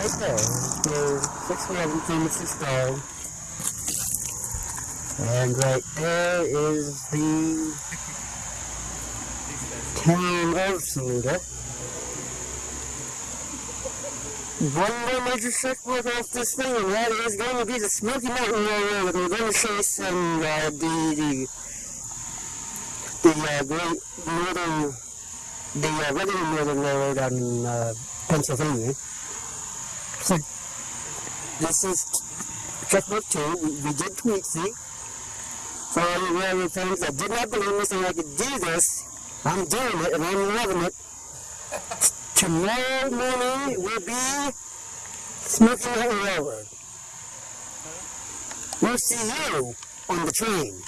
611 Phoenix Stone. And right there is the town of Saluda. One more major checkpoint off this thing, and that is going to be the Smoky Mountain Railroad. We're going to show some, uh, the, the, the, uh, Great Northern, the, uh, regular Northern Railroad out in, uh, Pennsylvania. So, this is checkbook two. We, we did Tweetsie. For all you railroad fans that did not believe me saying I could do this, I'm doing it and I'm loving it. Tomorrow morning will be Smoky Railroad. We'll see you on the train.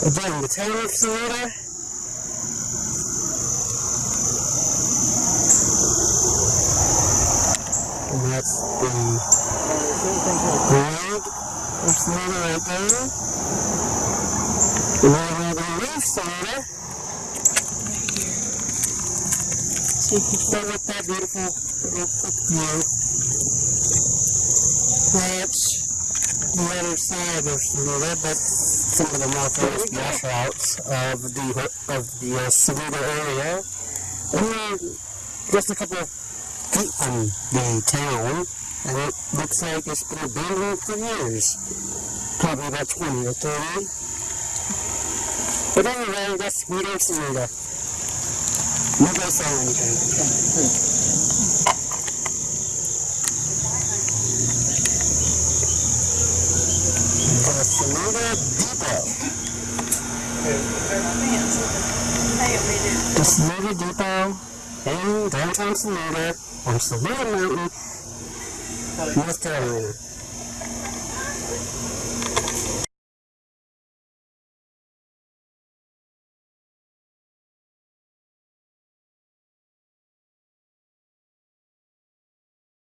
Again, the tail Saluda. And that's the of Saluda right there. And then we're going to leave So you can start with that beautiful little quick view. That's the other side of Saluda, but some of the more famous washouts of the of the uh, Saluda area. We're just a couple of feet from the town, and it looks like it's been abandoned for years. Probably about 20 or 30. But anyway, that's we don't. You guys say anything. Saluda Depot. The Saluda Depot in downtown Saluda on Saluda Mountain, North Carolina.